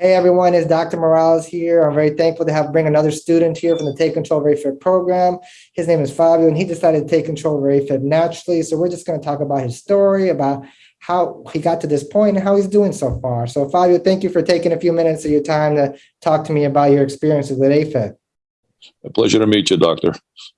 Hey everyone, it's Dr. Morales here. I'm very thankful to have bring another student here from the Take Control of AFib program. His name is Fabio, and he decided to take control of AFib naturally. So we're just going to talk about his story, about how he got to this point, and how he's doing so far. So Fabio, thank you for taking a few minutes of your time to talk to me about your experiences with AFib. A pleasure to meet you, doctor.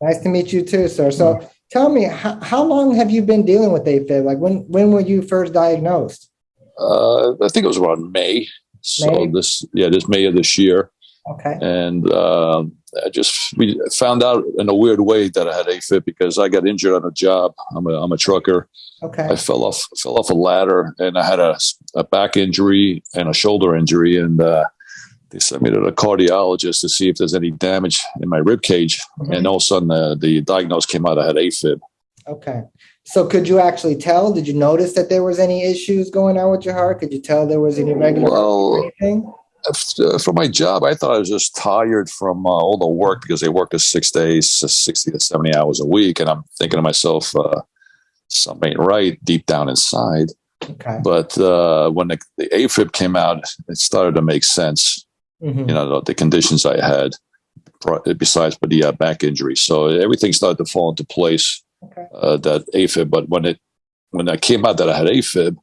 Nice to meet you too, sir. So mm-hmm. tell me, how, how long have you been dealing with AFib? Like when when were you first diagnosed? Uh, I think it was around May. So May? this, yeah, this May of this year. Okay. And uh, I just we found out in a weird way that I had AFib because I got injured on a job. I'm a I'm a trucker. Okay. I fell off fell off a ladder and I had a, a back injury and a shoulder injury and uh, they sent me to the cardiologist to see if there's any damage in my rib cage. Mm-hmm. And all of a sudden the, the diagnosis came out I had AFib. Okay. So could you actually tell? Did you notice that there was any issues going on with your heart? Could you tell there was any regular well, anything? Uh, for my job, I thought I was just tired from uh, all the work because they work a six days, 60 to 70 hours a week. And I'm thinking to myself, uh, something ain't right deep down inside. Okay. But uh, when the, the, AFib came out, it started to make sense. Mm-hmm. You know, the, the, conditions I had, besides but the uh, back injury. So everything started to fall into place okay. uh, that AFib. But when it when I came out that I had AFib,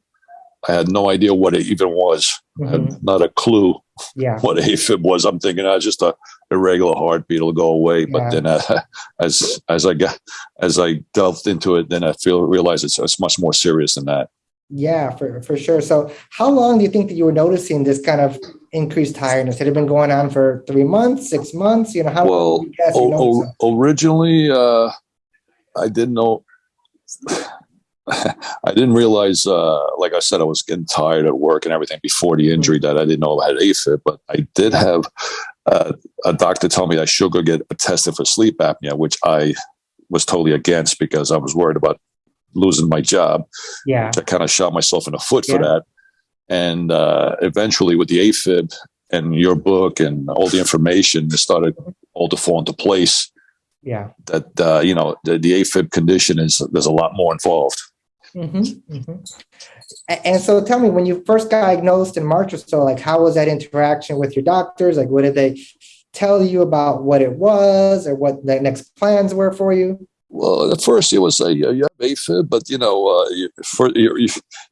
I had no idea what it even was. I had mm-hmm. not a clue yeah. what AFib was. I'm thinking I oh, just a irregular heartbeat will go away. But then uh, as as I got as I delved into it, then I feel realized it's, it's much more serious than that. Yeah, for, for sure. So how long do you think that you were noticing this kind of increased tiredness? Had it been going on for three months, six months? You know, how well, o- o- originally, uh, I didn't know. I didn't realize, uh, like I said, I was getting tired at work and everything before the injury that I didn't know I had AFib, but I did have uh, a doctor tell me I should go get a tested for sleep apnea, which I was totally against because I was worried about losing my job. Yeah. I kind of shot myself in the foot for yeah. that. And uh, eventually, with the AFib and your book and all the information, it started all to fall into place yeah that uh, you know the, the afib condition is there's a lot more involved mm-hmm, mm-hmm. and so tell me when you first got diagnosed in march or so like how was that interaction with your doctors like what did they tell you about what it was or what the next plans were for you well, at first it was a you have AFib, but you know, uh, you, for, you, you,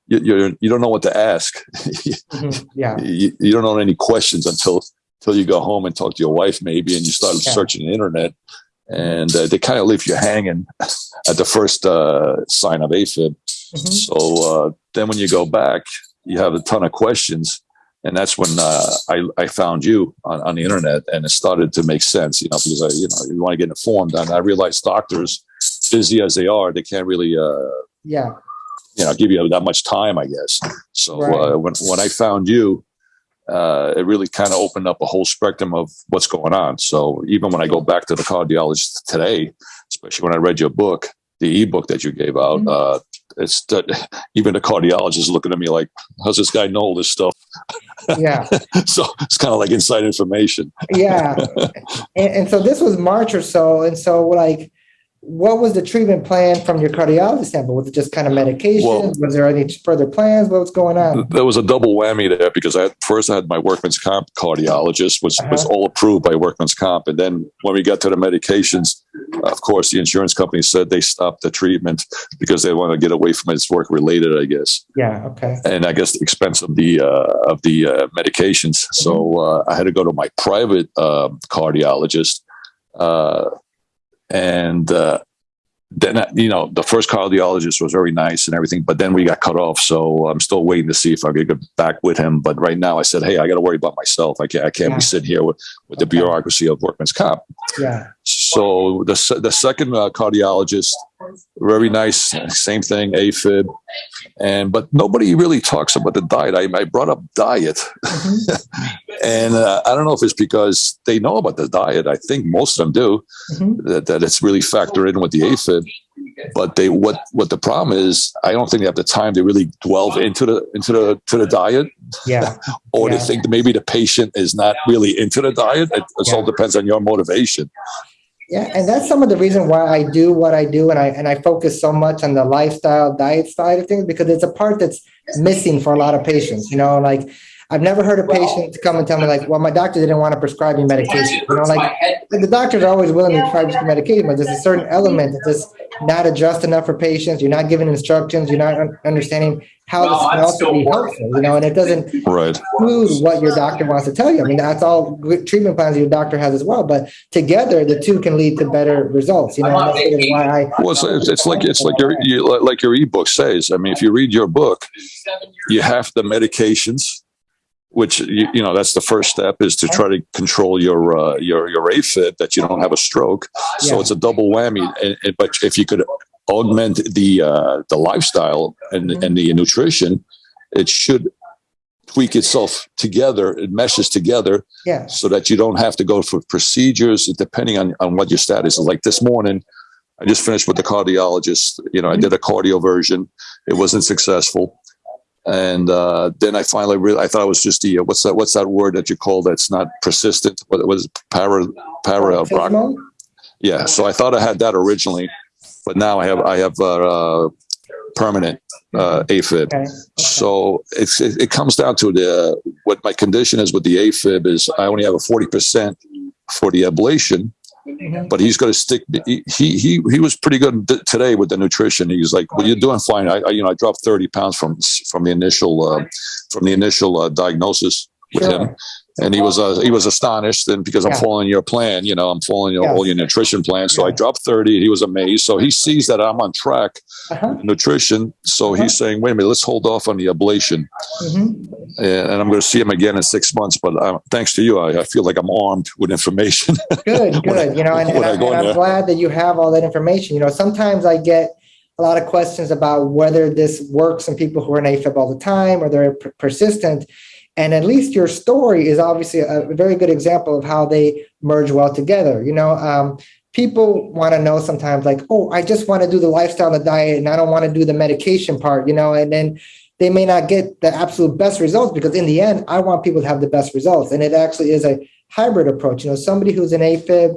you, you don't know what to ask. mm-hmm. Yeah, you, you, don't know any questions until until you go home and talk to your wife, maybe, and you start yeah. searching the internet and uh, they kind of leave you hanging at the first uh, sign of AFib. Mm-hmm. So uh, then when you go back, you have a ton of questions. And that's when uh, I, I found you on, on, the internet and it started to make sense, you know, because I, you know, you want to get informed. And I realized doctors, busy as they are, they can't really, uh, yeah, you know, give you that much time, I guess. So right. Uh, when, when I found you, uh, it really kind of opened up a whole spectrum of what's going on. So even when I go back to the cardiologist today, especially when I read your book, the ebook that you gave out, mm-hmm. uh, it's that even the cardiologist looking at me like, "How's this guy know all this stuff?" Yeah. so it's kind of like inside information. yeah, and, and so this was March or so, and so like what was the treatment plan from your cardiologist standpoint? Was it just kind of medication? Well, was there any further plans? What was going on? There was a double whammy there because I first I had my workman's comp cardiologist, which uh-huh. was all approved by workman's comp, and then when we got to the medications, of course, the insurance company said they stopped the treatment because they want to get away from it. It's work related, I guess. Yeah. Okay. And I guess the expense of the uh, of the uh, medications. Mm-hmm. So uh, I had to go to my private um, cardiologist uh, and uh, then you know the first cardiologist was very nice and everything, but then we got cut off. So I'm still waiting to see if I could get back with him. But right now, I said, hey, I got to worry about myself. I can't I can't yeah. be sitting here with, with the bureaucracy of workman's comp. Yeah. So the the second uh, cardiologist, very nice, same thing, AFib, and but nobody really talks about the diet. I, I brought up diet, mm-hmm. and uh, I don't know if it's because they know about the diet. I think most of them do mm-hmm. that, that it's really factored in with the AFib. But they what what the problem is? I don't think they have the time to really delve into the into the to the diet. Yeah. or yeah. they think that maybe the patient is not really into the diet. It, it yeah. all depends on your motivation. Yeah, and that's some of the reason why I do what I do, and I and I focus so much on the lifestyle diet side of things because it's a part that's missing for a lot of patients. You know, like I've never heard a patient come and tell me like, well, my doctor didn't want to prescribe me medication. You know, like the doctors are always willing to prescribe you medication, but there's a certain element that's just not addressed enough for patients. You're not giving instructions. You're not un- understanding how this can also be helpful, you know, and it doesn't Right. include what your doctor wants to tell you. I mean, that's all good treatment plans your doctor has as well, but together the two can lead to better results, you know, that's sort of why I. Well, it's, it's, it's like it's like your you, like your ebook says. I mean, if you read your book, you have the medications, which you, you know that's the first step is to try to control your uh, your your AFib that you don't have a stroke. So Yeah. it's a double whammy. And, and, but if you could augment the uh, the lifestyle and Mhm. and the nutrition, it should tweak itself together. It meshes together Yeah, so that you don't have to go for procedures depending on, on what your status is. Like this morning, I just finished with the cardiologist. You know, I did a cardioversion. It wasn't successful. And uh, then I finally really, I thought it was just the, uh, what's that, what's that word that you call that's not persistent? What was it? para, para, yeah. So I thought I had that originally, but now I have, I have uh, uh, permanent uh, AFib. Okay, So it's, it, it comes down to the what my condition is with the AFib is I only have a forty percent for the ablation. But he's going to stick. He he he he was pretty good today with the nutrition. He's like, "Well, you're doing fine." I, I you know I dropped thirty pounds from from the initial uh, from the initial uh, diagnosis with Sure. him, and he was uh, he was astonished. And because I'm Yeah. following your plan, you know, I'm following your, Yes. all your nutrition plan, so I dropped thirty. And he was amazed. So he sees that I'm on track Uh-huh. nutrition. So Uh-huh. he's saying, wait a minute, let's hold off on the ablation. Mhm. And, and I'm going to see him again in six months. But uh, thanks to you, I, I feel like I'm armed with information. Good, When I- good. You know, and, and, I I, go and in I'm glad that you have all that information. You know, sometimes I get a lot of questions about whether this works in people who are in AFib all the time or they're persistent. And at least your story is obviously a very good example of how they merge well together. You know, um, people want to know sometimes, like, oh, I just want to do the lifestyle and the diet, and I don't want to do the medication part. You know, and then they may not get the absolute best results because in the end, I want people to have the best results. And it actually is a hybrid approach. You know, somebody who's in AFib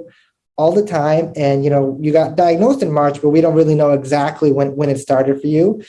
all the time, and you know, you got diagnosed in March, but we don't really know exactly when when it started for you.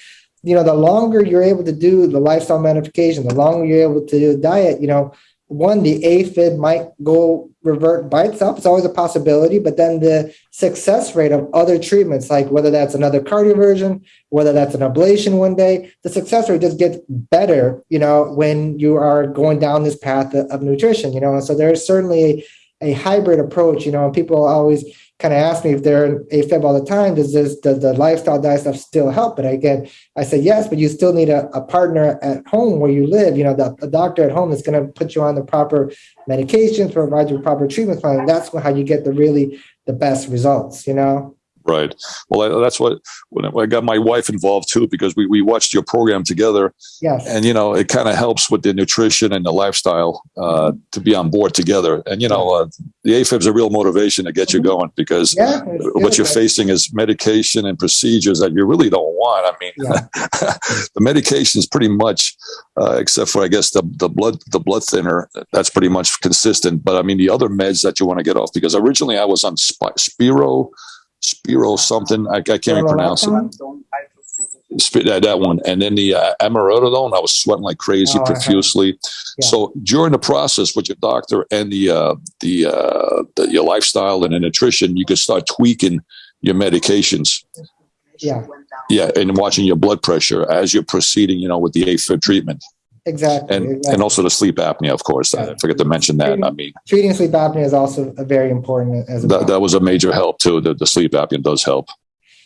You know, the longer you're able to do the lifestyle modification, the longer you're able to do diet, you know, one, the AFib might go revert by itself. It's always a possibility, but then the success rate of other treatments, like whether that's another cardioversion, whether that's an ablation one day, the success rate just gets better, you know, when you are going down this path of, of nutrition, you know. And so there's certainly a, a hybrid approach, you know, and people always kind of ask me if they're in AFib all the time, does this does the lifestyle diet stuff still help? But again, I said yes, but you still need a, a partner at home where you live, you know, the, a doctor at home is going to put you on the proper medications, provide you proper treatment plan. That's how you get the really the best results, you know? Right. Well, I, that's what when I got my wife involved too, because we, we watched your program together Yes. and, you know, it kind of helps with the nutrition and the lifestyle uh, to be on board together. And, you know, uh, the AFib is a real motivation to get you going because yeah. what you're facing is medication and procedures that you really don't want. I mean, Yeah. the medication is pretty much, uh, except for I guess the the blood the blood thinner, that's pretty much consistent. But I mean, the other meds that you want to get off because originally I was on Sp- Spiro, Spiro something I, I can't even pronounce it. Sp- that, that one, and then the uh, amiodarone, I was sweating like crazy Oh, profusely. Yeah. So during the process with your doctor and the uh, the, uh, the your lifestyle and the nutrition, you can start tweaking your medications. Yeah. Yeah, and watching your blood pressure as you're proceeding, you know, with the AFib treatment, Exactly. and exactly. and also the sleep apnea, of course. I forget to mention that. I mean, treating sleep apnea is also very important as well. that, that was a major help too. The, the sleep apnea does help.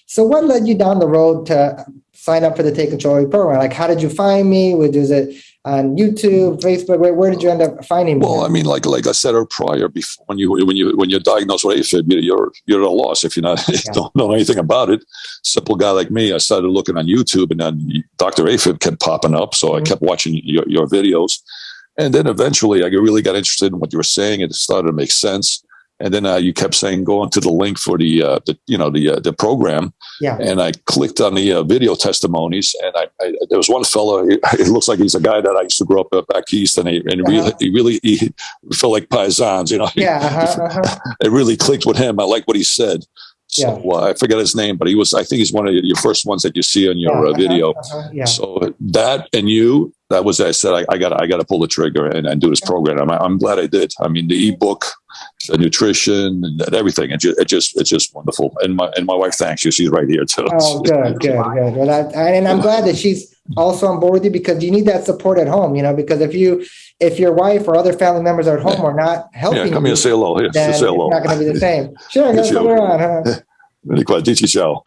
So what led you down the road to sign up for the Take Control program? Like, how did you find me? Was it on YouTube, Facebook? Where, where did you end up finding me? Well, I mean, like like I said prior, before when you when you when you're diagnosed with AFib, you- you're you're at a loss if you're not you don't know anything about it. Simple guy like me, I started looking on YouTube, and then Dr. AFib kept popping up, so I Mhm. kept watching your, your videos, and then eventually I really got interested in what you were saying. and It started to make sense. And then uh, you kept saying go into the link for the, uh, the you know the uh, the program, yeah. and I clicked on the uh, video testimonies, and I, I there was one fellow. It, it looks like he's a guy that I used to grow up uh, back east, and he and Uh-huh. really he really he felt like paisans, you know. Yeah. Uh-huh, uh-huh. It really clicked with him. I like what he said, Yeah. So uh, I forget his name, but he was. I think he's one of your first ones that you see on your Yeah, uh, video. uh-huh, Yeah. So that and you, that was I said I, I got I got to pull the trigger and, and do this program. I'm, I'm glad I did. I mean, the ebook, nutrition, and everything. It just, it just it's just wonderful. And my and my wife thanks you. She's right here too. Oh, good, good, good. Well, that, and I'm glad that she's also on board with you because you need that support at home, you know, because if you, if your wife or other family members are at home are not Yeah, helping come you, here, say hello. Here, then say hello. not going to be the same. Sure, Yes, guys, you- we're on, huh? Really quick. Dici ciao.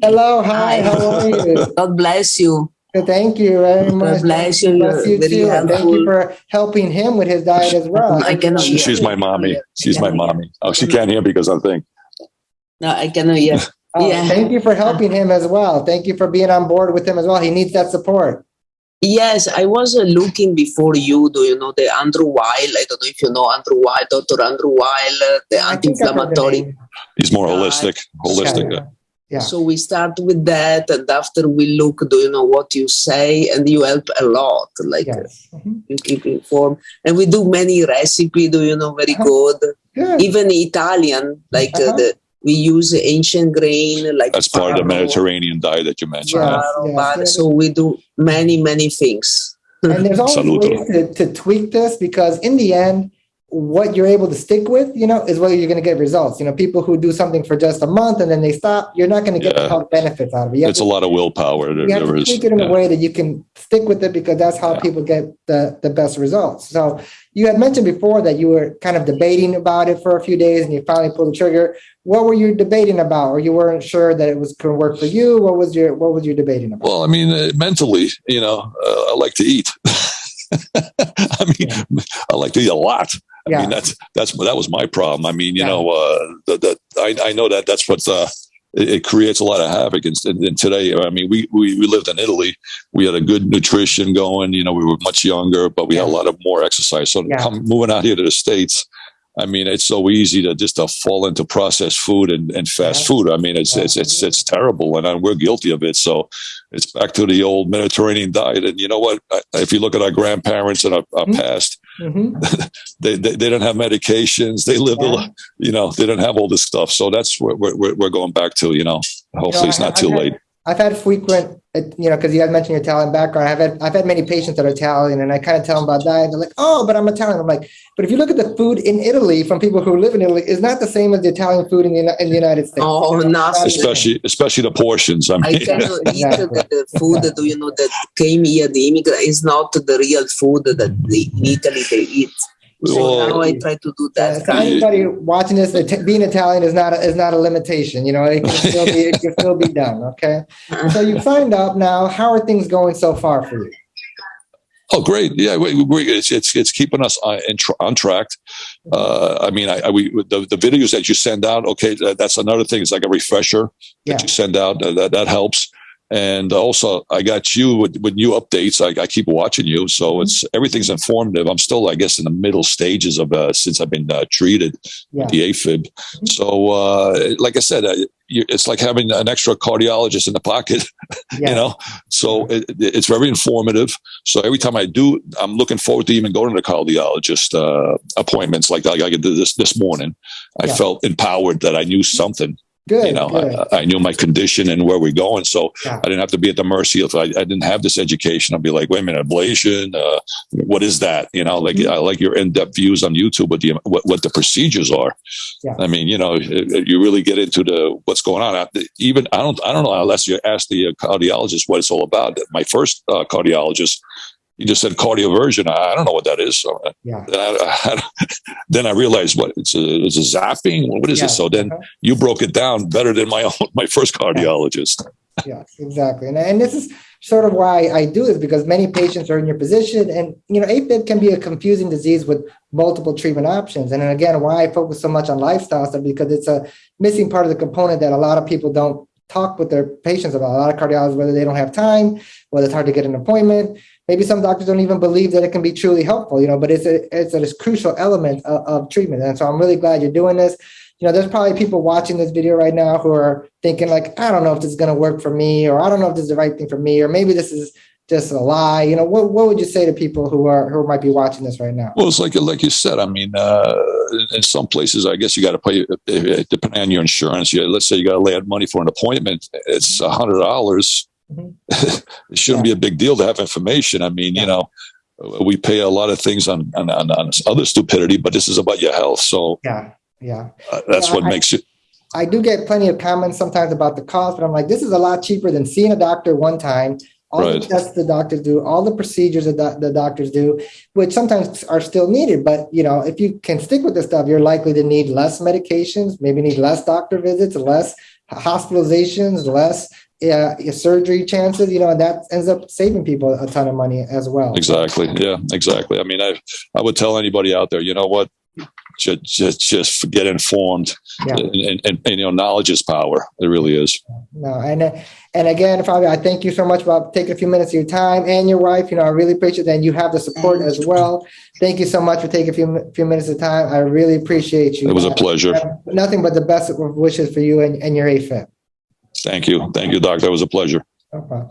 Hello, hi, Hi. how are you? God bless you. Thank you very much. Bless you. Bless You're very too. And thank you for helping him with his diet as well. I cannot She, she's my mommy. She's my mommy. Oh, she can't hear because I think. No, I cannot hear. Oh, Yeah. Thank you for helping him as well. Thank you for being on board with him as well. He needs that support. Yes, I was uh, looking before you. Do you know the Andrew Weil? I don't know if you know Andrew Weil, Dr. Andrew Weil, uh, the I think I've heard the anti-inflammatory. name. He's more holistic. Holistic. Yeah. Yeah. So we start with that, and after we look, do you know what you say, and you help a lot. Like Yes. Mhm. you keep informed, and we do many recipe. Do you know very Uh-huh. good? Good. Even Italian, like uh, Uh-huh. the we use ancient grain, like That's part of the Mediterranean diet that you mentioned. Yeah. yeah. farro, yes, yes. So we do many many things. and there's always Saluto. ways to, to tweak this because in the end what you're able to stick with you know is where you're going to get results you know people who do something for just a month and then they stop you're not going to get the Yeah. health benefits out of it you It's to, a lot of willpower. You have to tweak it in yeah. a way that you can stick with it because that's how Yeah. people get the, the best results so you had mentioned before that you were kind of debating about it for a few days and you finally pulled the trigger what were you debating about or you weren't sure that it was going to work for you what was your what was you debating about Well, I mean, uh, mentally, you know, uh, I like to eat. I mean, I like to eat a lot. I yeah mean, that's that's that was my problem. I mean, you Yeah. know, uh, that that I, I know that that's what uh, it, it creates a lot of havoc. And, and today, I mean, we, we we lived in Italy. We had a good nutrition going. You know, we were much younger, but we had a lot of more exercise. So Yeah. come moving out here to the states. I mean, it's so easy to just to fall into processed food and, and fast Yeah. food. I mean, it's, Yeah. it's it's it's terrible, and we're guilty of it. So it's back to the old Mediterranean diet. And you know what? I- If you look at our grandparents and our, our past, hmm they, they they don't have medications. They live, Yeah. you know, they don't have all this stuff. So that's what we're, we're, we're going back to. You know, hopefully it's I- not too I've had- late. I've had frequent, uh, you know, because you had mentioned your Italian background. I've had I've had many patients that are Italian, and I kind of tell them about diet. They're like, "Oh, but I'm Italian." I'm like, "But if you look at the food in Italy from people who live in Italy, it's not the same as the Italian food in the in the United States." Oh, You know, nothing. it's not the same. Especially especially the portions. I I mean, cannot eat Exactly. the, the food that you know that came here. The immigrant is not the real food that they, in Italy they eat. So Well, now I try to do Uh, that. so anybody watching this, being Italian is not a, is not a limitation. You know, it can still be it can still be done. Okay, so you signed up now. How are things going so far for you? Oh, great! Yeah, we, we, it's, it's it's keeping us on, in tr- on track. Uh, I mean, I, I we the, the videos that you send out. Okay, that, that's another thing. It's like a refresher Yeah. that you send out. Uh, that that helps. And also, I got you with, with new updates. I, I keep watching you, so it's everything's informative. I'm still, I guess, in the middle stages of uh, since I've been uh, treated Yeah. with the AFib. So, uh, like I said, uh, you, it's like having an extra cardiologist in the pocket. Yeah. you know so it, it- it's very informative so every time i do i'm looking forward to even going to the cardiologist uh, appointments like like i did this this morning i Yeah. felt empowered that i knew something Good. you know. I, I knew my condition and where we're going so Yeah. i didn't have to be at the mercy of i, I didn't have this education i'd be like wait a minute ablation uh, what is that you know like Mhm. i like your in-depth views on youtube what the what, what the procedures are Yeah. i mean you know you really get into the what's going on even i don't i don't know unless you ask the cardiologist what it's all about my first uh, cardiologist he just said cardioversion i, I don't know what that is so uh, yeah. then I, then I realized what it's a, it's a zapping what is Yeah. it so then Uh-huh. you broke it down better than my own my first cardiologist Yes, exactly. And, and this is sort of why I do this because many patients are in your position. And, you know, AFib can be a confusing disease with multiple treatment options. And then again, why I focus so much on lifestyle stuff because it's a missing part of the component that a lot of people don't talk with their patients about. A lot of cardiologists, whether they don't have time, whether it's hard to get an appointment. Maybe some doctors don't even believe that it can be truly helpful, you know, but it's a, it's a crucial element of, of treatment. And so I'm really glad you're doing this you know, there's probably people watching this video right now who are thinking like, I don't know if this is going to work for me, or I don't know if this is the right thing for me, or maybe this is just a lie? You know, what, what would you say to people who are, who might be watching this right now? Well, it's like like you said. I mean, uh, in some places, I guess you got to pay depending on your insurance. You, let's say you got to lay out money for an appointment. It's a hundred dollars. Mhm. it shouldn't be a big deal to have information. I mean, Yeah. you know, we pay a lot of things on, on on on other stupidity, but this is about your health. So Yeah, yeah. uh, that's Yeah, what I- makes it. I do get plenty of comments sometimes about the cost, but I'm like, this is a lot cheaper than seeing a doctor one time. All the tests the doctors do, all the procedures that the doctors do, which sometimes are still needed. But you know, if you can stick with this stuff, you're likely to need less medications, maybe need less doctor visits, less hospitalizations, less uh, surgery chances. You know, and that ends up saving people a ton of money as well. Exactly. Yeah, exactly. I mean, I I would tell anybody out there, you know what, just just just get informed, Yeah. and, and, and, and, you know, knowledge is power. It really is. No, and and again, Fabio, I thank you so much for taking a few minutes of your time and your wife. You know, I really appreciate that. And you have the support as well. Thank you so much for taking a few few minutes of time. I really appreciate you. It was a pleasure. Nothing but the best of wishes for you and, and your AFib. Thank you. Thank you, doctor. It was a pleasure. No.